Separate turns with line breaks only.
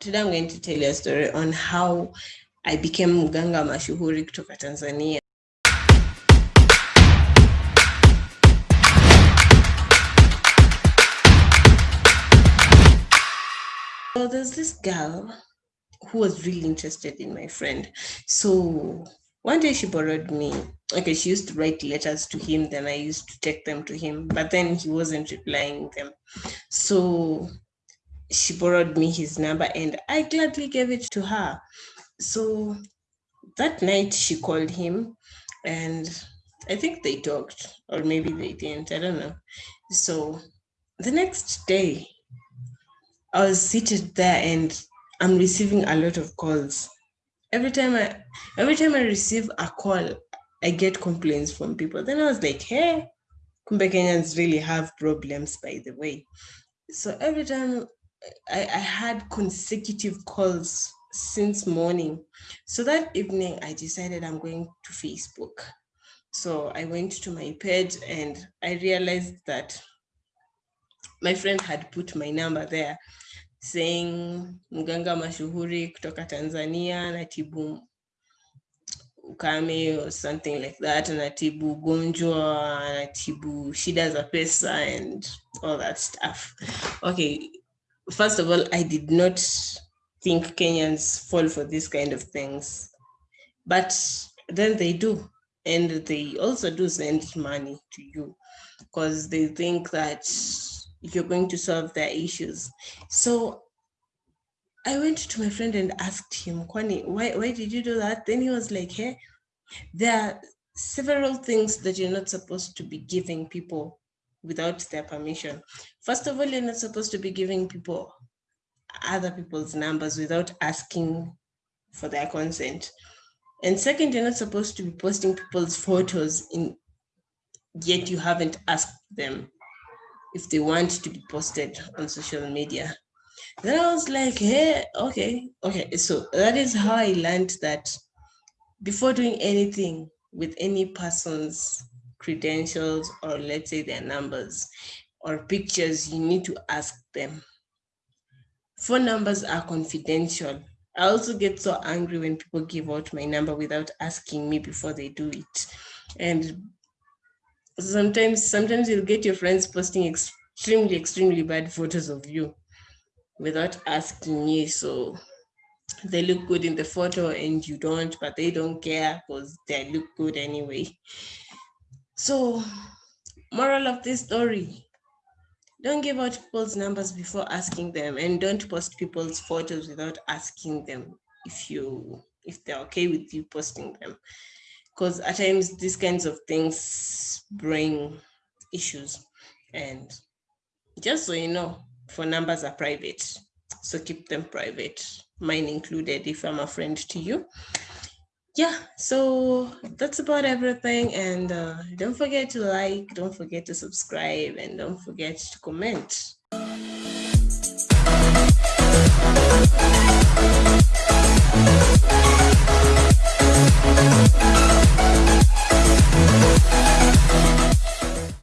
today I'm going to tell you a story on how I became mganga mashuhuri kutoka Tanzania. So there's this girl who was really interested in my friend. So one day she borrowed me, okay, she used to write letters to him, then I used to take them to him, but then he wasn't replying them. So she borrowed me his number and I gladly gave it to her. So that night she called him and I think they talked, or maybe they didn't, I don't know. So the next day, I was seated there and I'm receiving a lot of calls. Every time I every time I receive a call, I get complaints from people. Then I was like, hey, Kumbe Kenyans really have problems, by the way. So every time I, I had consecutive calls since morning. So that evening, I decided I'm going to Facebook. So I went to my page and I realized that my friend had put my number there saying mganga mashuhuri kutoka Tanzania anatibu ukame or something like that, anatibu ugonjwa, anatibu shida za pesa and all that stuff. Okay, first of all, I did not think Kenyans fall for this kind of things, but then they do. And they also do send money to you because they think that you're going to solve their issues. So I went to my friend and asked him, Kwani, why, why did you do that? Then he was like, hey, there are several things that you're not supposed to be giving people without their permission. First of all, you're not supposed to be giving people other people's numbers without asking for their consent. And second, you're not supposed to be posting people's photos in yet you haven't asked them if they want to be posted on social media. Then I was like, hey, okay, okay. So that is how I learned that before doing anything with any person's credentials or let's say their numbers or pictures, you need to ask them. Phone numbers are confidential. I also get so angry when people give out my number without asking me before they do it. And sometimes, sometimes you'll get your friends posting extremely, extremely bad photos of you without asking you. So they look good in the photo and you don't, but they don't care because they look good anyway. So moral of this story, don't give out people's numbers before asking them and don't post people's photos without asking them if you if they're okay with you posting them. Because at times these kinds of things bring issues and just so you know phone numbers are private. So keep them private mine included if i'm a friend to you yeah so that's about everything and uh, don't forget to like don't forget to subscribe and don't forget to comment.